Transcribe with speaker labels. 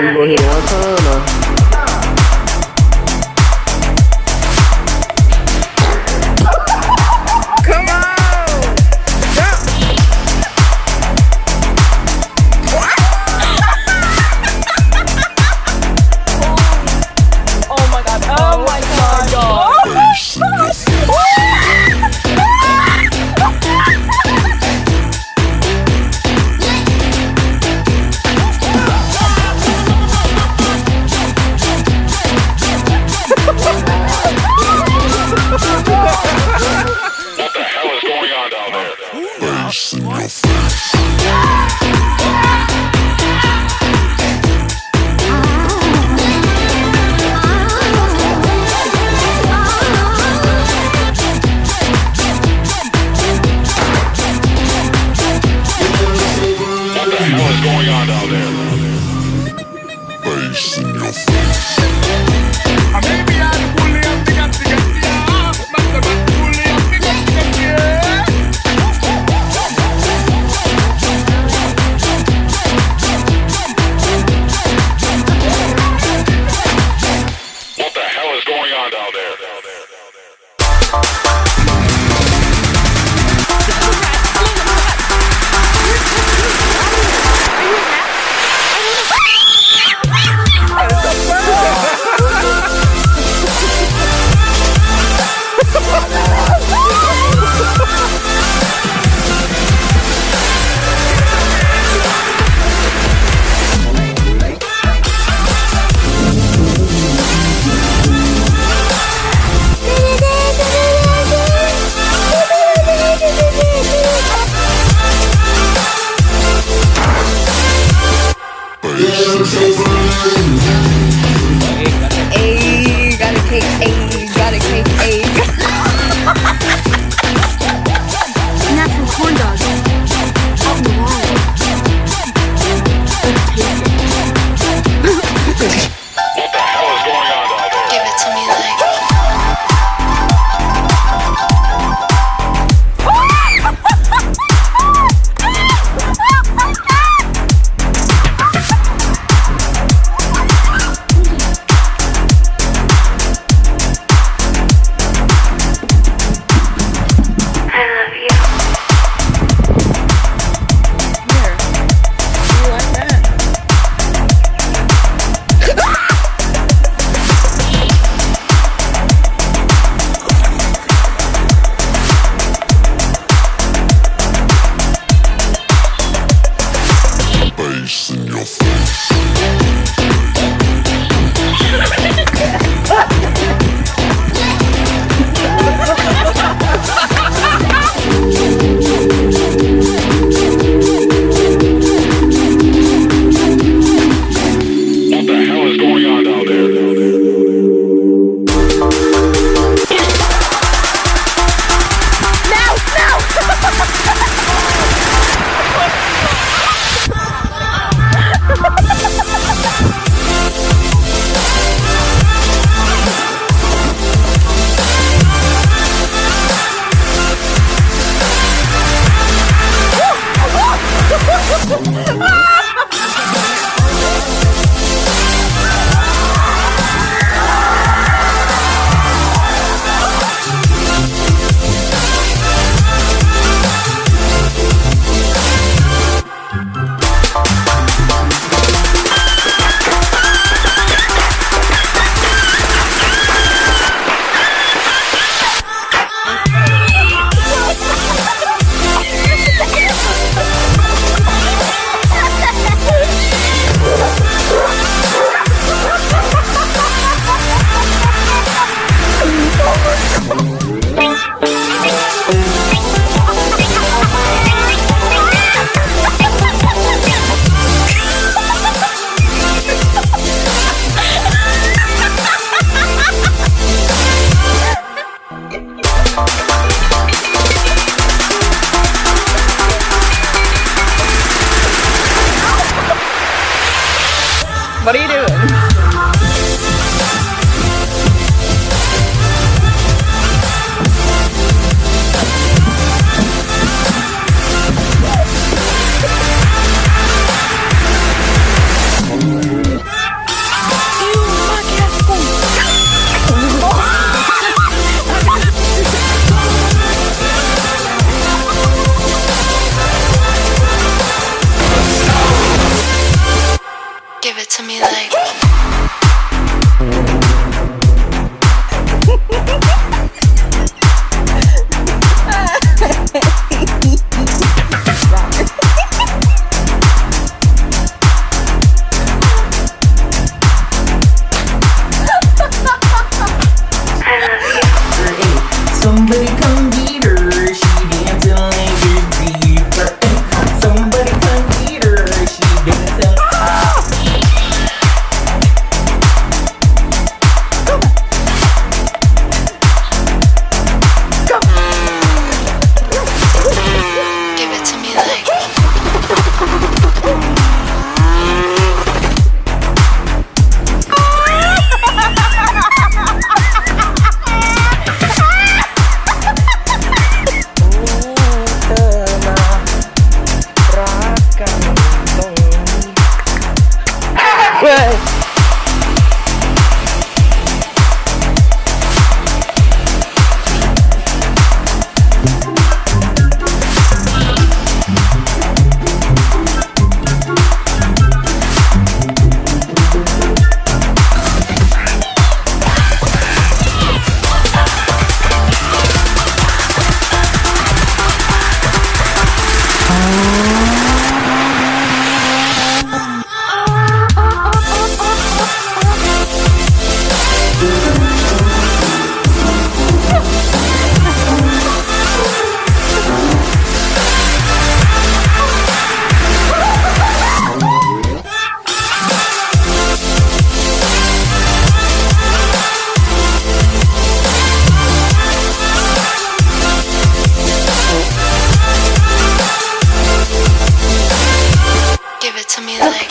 Speaker 1: Ele morreu uma.
Speaker 2: what is going on down there. Bass in your face.
Speaker 3: to me like.
Speaker 4: somebody
Speaker 3: me like